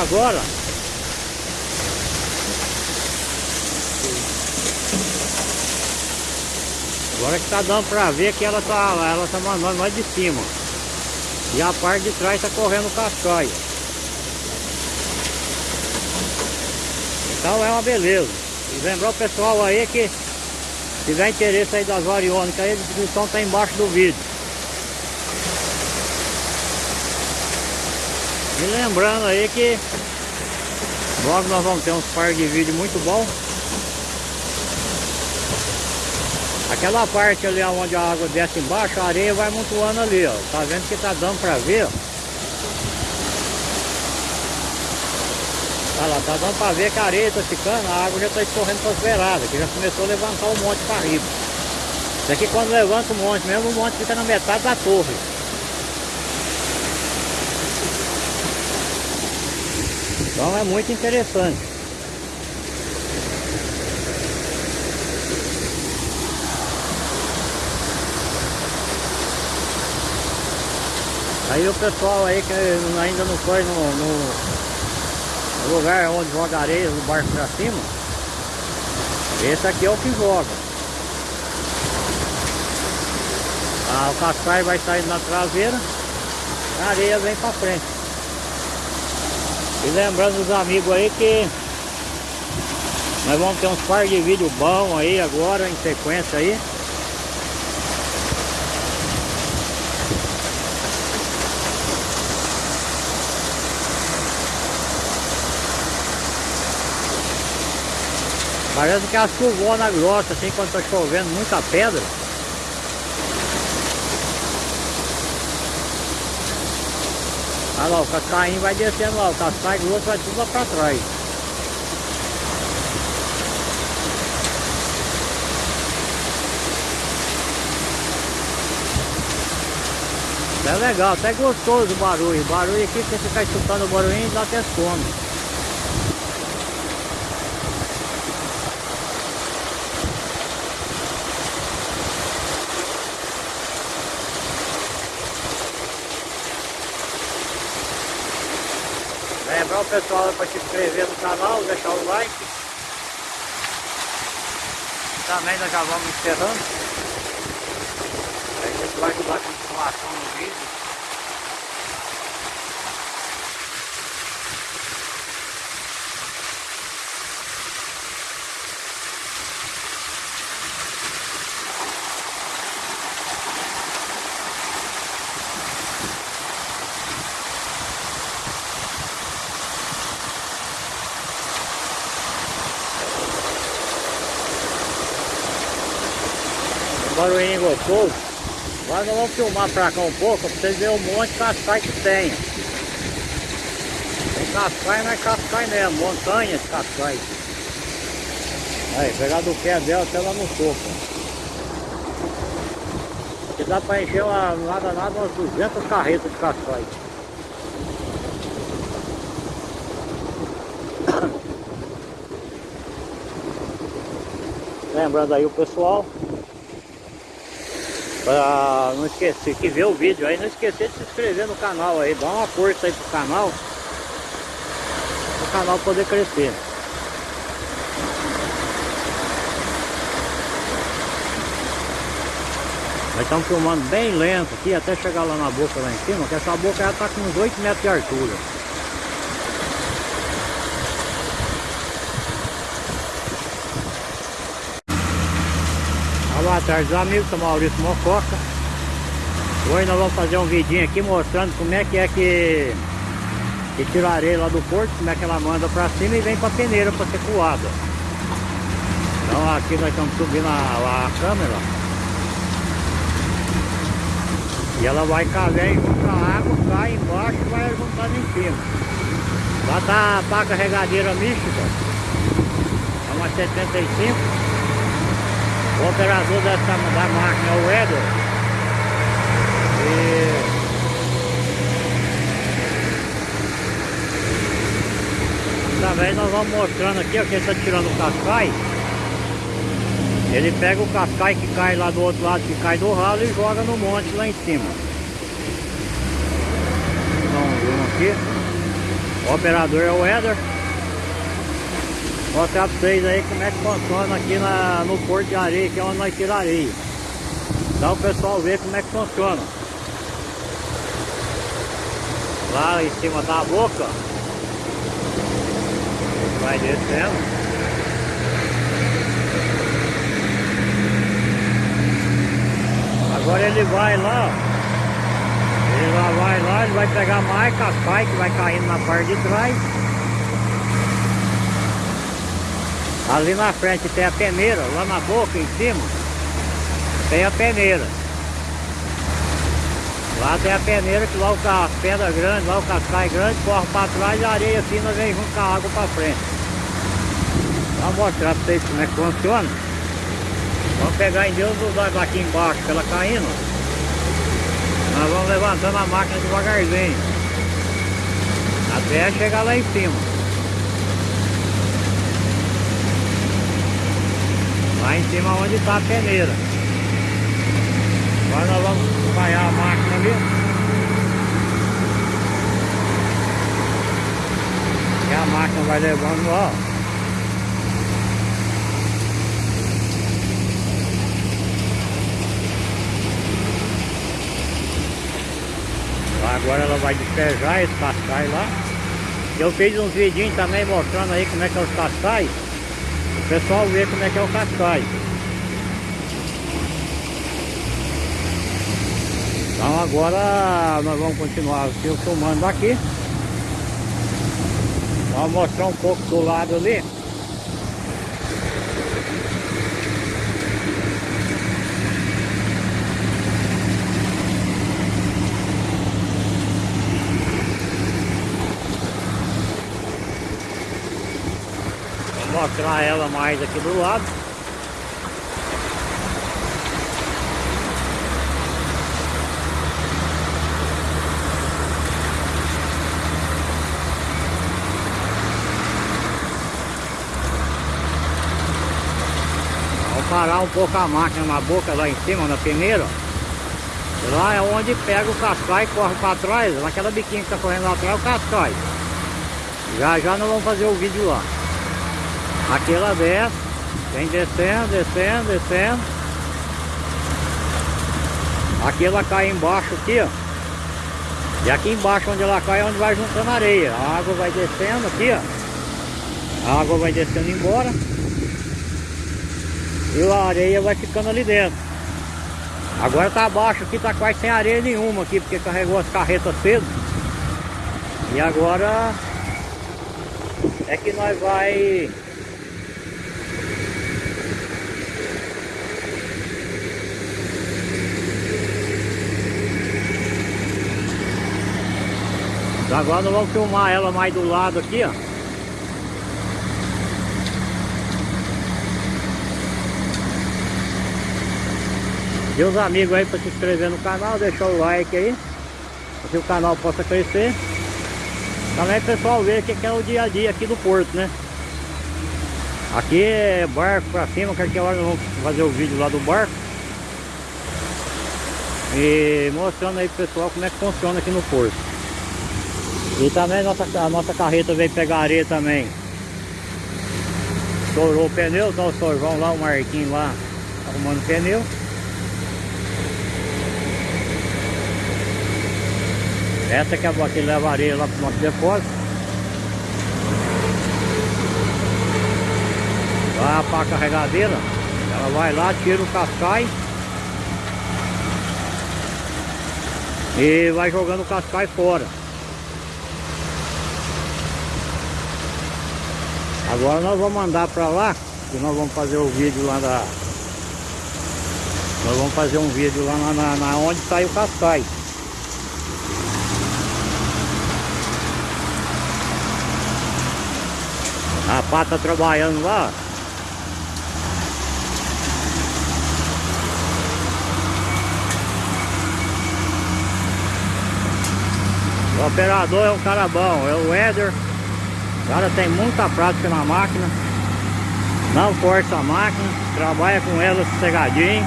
agora. Agora que tá dando pra ver que ela tá, ela tá mandando mais de cima. E a parte de trás tá correndo cascaia. Então é uma beleza. E lembrar o pessoal aí que tiver interesse aí das variônicas a descrição tá embaixo do vídeo. E lembrando aí que logo nós vamos ter uns par de vídeo muito bom. Aquela parte ali onde a água desce embaixo, a areia vai montuando ali, ó. Tá vendo que tá dando pra ver, ó. Olha lá, tá dando pra ver que a areia tá ficando, a água já tá escorrendo pras beiradas, que já começou a levantar o monte pra riba. Isso aqui quando levanta o monte mesmo, o monte fica na metade da torre. Então é muito interessante. Aí o pessoal aí que ainda não foi no, no lugar onde joga areia no barco pra cima, esse aqui é o que joga. Ah, o cascai vai sair na traseira, a areia vem pra frente. E lembrando os amigos aí que nós vamos ter uns par de vídeo bom aí agora em sequência aí. Parece que é a chuvona grossa assim quando tá chovendo muita pedra. Olha lá, o cascainho vai descendo lá, o cascaio grosso vai tudo lá pra trás. É legal, até gostoso o barulho. O barulho aqui, você ficar escutando o barulhinho, dá até sono. O pessoal para se inscrever no canal, deixar o like. Também nós já vamos encerrando. A gente vai dar continuação no vídeo. Gostoso. Agora nós vamos filmar pra cá um pouco pra vocês verem o monte de cascai que tem. Tem cascai, mas cascai mesmo, montanha de cascai. Aí, pegar do pé dela até lá no topo. Aqui dá pra encher uma, nada nada umas 200 carretas de cascai. Lembrando aí o pessoal Pra não esquecer, que vê o vídeo aí, não esquecer de se inscrever no canal aí, dá uma força aí pro canal. O canal poder crescer. Nós estamos filmando bem lento aqui, até chegar lá na boca lá em cima, que essa boca já está com uns 8 metros de altura. Boa tarde, amigos, sou Maurício Mococa. Hoje nós vamos fazer um vidinho aqui mostrando como é que é que, que tira a areia lá do porto Como é que ela manda pra cima e vem pra peneira pra ser coada. Então aqui nós estamos subindo a, a câmera. E ela vai cair junto a água, cai embaixo e vai juntando em cima. Lá tá a pá carregadeira mística. É uma 75 o operador dessa, da máquina é o Edward. E... Também nós vamos mostrando aqui, ó, que ele está tirando o cascai. Ele pega o cascai que cai lá do outro lado, que cai do ralo e joga no monte lá em cima. Então, um aqui. O operador é o Éder. Mostrar pra vocês aí como é que funciona aqui na, no Porto de Areia, que é onde nós tiramos areia. Dá o pessoal ver como é que funciona. Lá em cima da boca. Vai descendo. Agora ele vai lá, Ele lá vai lá, ele vai pegar mais cascai que vai caindo na parte de trás. Ali na frente tem a peneira, lá na boca em cima tem a peneira. Lá tem a peneira que lá o as pedras grandes, lá o cascai grande, corre para trás e a areia fina vem junto com a água para frente. Vou mostrar para vocês como é que funciona. Vamos pegar em Deus dos olhos aqui embaixo, ela caindo. Nós vamos levantando a máquina devagarzinho. Até chegar lá em cima. Lá em cima onde está a peneira. Agora nós vamos acompanhar a máquina ali. E a máquina vai levando, ó. Agora ela vai despejar esse cascai lá. Eu fiz uns vidinhos também mostrando aí como é que é os cascais. Pessoal vê como é que é o cascai. Então agora nós vamos continuar filmando aqui. Vamos mostrar um pouco do lado ali. Mostrar ela mais aqui do lado. Vou parar um pouco a máquina na boca lá em cima, na peneira. Lá é onde pega o cascai e corre para trás, naquela biquinha que está correndo lá atrás é o cascai. Já já nós vamos fazer o vídeo lá. Aqui ela desce, vem descendo, descendo, descendo. Aqui ela cai embaixo aqui, ó. E aqui embaixo onde ela cai é onde vai juntando areia. A água vai descendo aqui, ó. A água vai descendo embora. E a areia vai ficando ali dentro. Agora tá abaixo aqui, tá quase sem areia nenhuma aqui, porque carregou as carretas cedo. E agora é que nós vai Agora nós vamos filmar ela mais do lado aqui, ó. E os amigos aí para se inscrever no canal, deixar o like aí. Para que o canal possa crescer. Também o pessoal ver o que é o dia a dia aqui do porto, né? Aqui é barco pra cima, qualquer hora nós vamos fazer o vídeo lá do barco. E mostrando aí pro pessoal como é que funciona aqui no porto. E também nossa, a nossa carreta veio pegar areia também. Estourou o pneu, então o sorvão lá, o Marquinho lá, arrumando o pneu. Essa que é a que leva areia lá pro nosso depósito. Lá para a carregadeira, ela vai lá, tira o cascai. E vai jogando o cascai fora. Agora nós vamos mandar para lá e nós vamos fazer o vídeo lá da... Nós vamos fazer um vídeo lá na, na, na onde sai o cascai. A pata trabalhando lá. O operador é um cara bom, é o Éder. O cara tem muita prática na máquina. Não força a máquina. Trabalha com ela sossegadinho.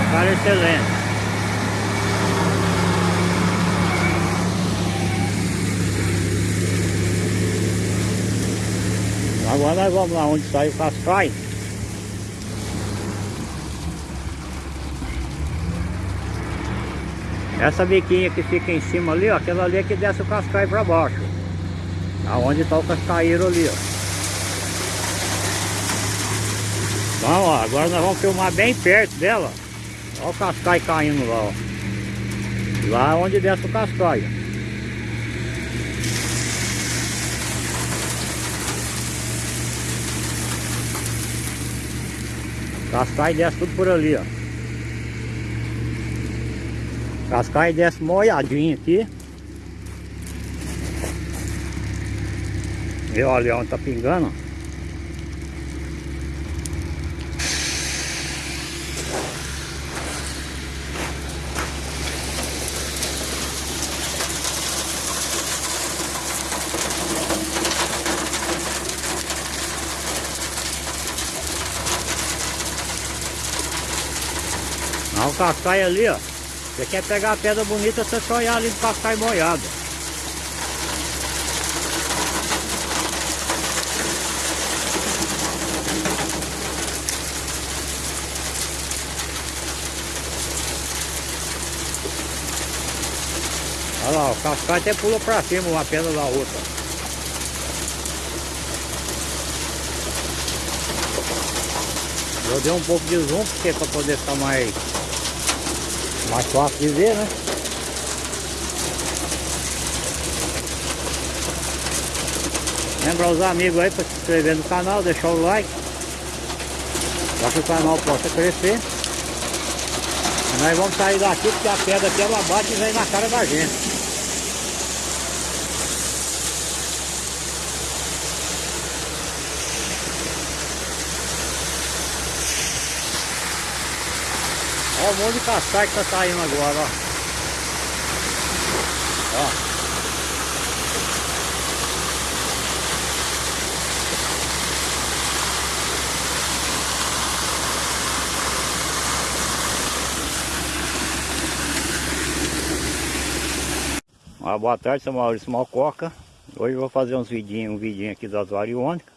O cara é excelente. Agora nós vamos lá onde sai o cascai. Essa biquinha que fica em cima ali, ó, aquela ali é que desce o cascai para baixo. Aonde está o cascaeiro ali, ó. Então, ó, agora nós vamos filmar bem perto dela. Olha o cascai caindo lá, ó. Lá onde desce o cascai. Cascai desce tudo por ali, ó. Cascai desce molhadinho aqui. E olha onde tá pingando. Olha o cascai ali, ó. Você quer pegar a pedra bonita, você só olhar ali no cascai molhado. Olha lá, o cascai até pula pra cima uma pedra da outra. Eu dei um pouco de zoom porque para poder ficar mais mais fácil de ver, né? Lembra os amigos aí para se inscrever no canal, deixar o like para que o canal possa crescer. Nós vamos sair daqui porque a pedra aqui ela bate e vem na cara da gente. Olha o monte de cascai que tá saindo agora, ó. Ó. Uma boa tarde, sou Maurício Malcoca. Hoje eu vou fazer uns vidinhos, um vidinho aqui das variônicas.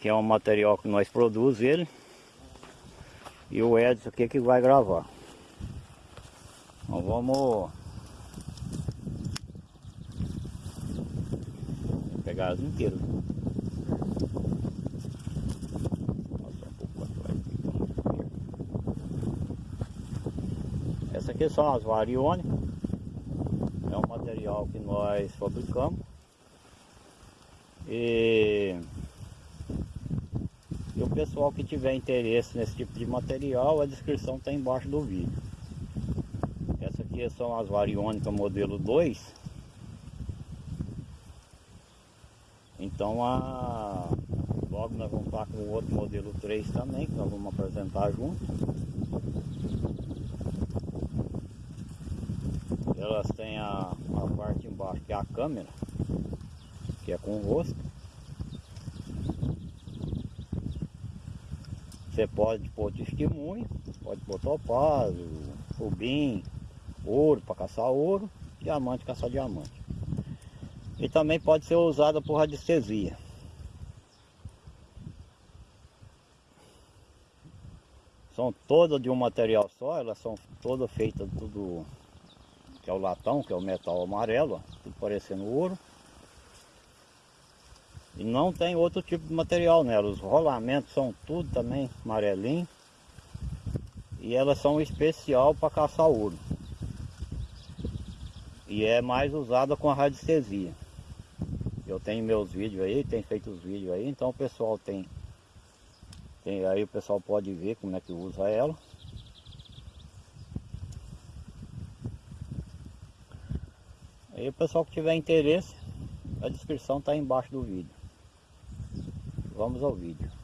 Que é um material que nós produzimos ele. E o Edson aqui que vai gravar. Então vamos... Pegar as inteiras. Essa aqui são as variônicas. É um material que nós fabricamos. E pessoal que tiver interesse nesse tipo de material, a descrição está embaixo do vídeo. Essa aqui são as variônicas modelo 2. Então a... logo nós vamos estar com o outro modelo 3 também, que nós vamos apresentar junto. Elas têm a, a parte embaixo que é a câmera, que é com rosto. Você pode pôr testemunho, pode pôr topázio, rubim, ouro para caçar ouro, diamante caçar diamante. E também pode ser usada por radiestesia. São todas de um material só, elas são todas feitas tudo que é o latão, que é o metal amarelo, ó, tudo parecendo ouro. E não tem outro tipo de material nela. Os rolamentos são tudo também amarelinho. E elas são especial para caçar ouro. E é mais usada com a radiestesia. Eu tenho meus vídeos aí, tenho feito os vídeos aí, então o pessoal tem, tem aí o pessoal pode ver como é que usa ela. Aí o pessoal que tiver interesse, a descrição está embaixo do vídeo. Vamos ao vídeo.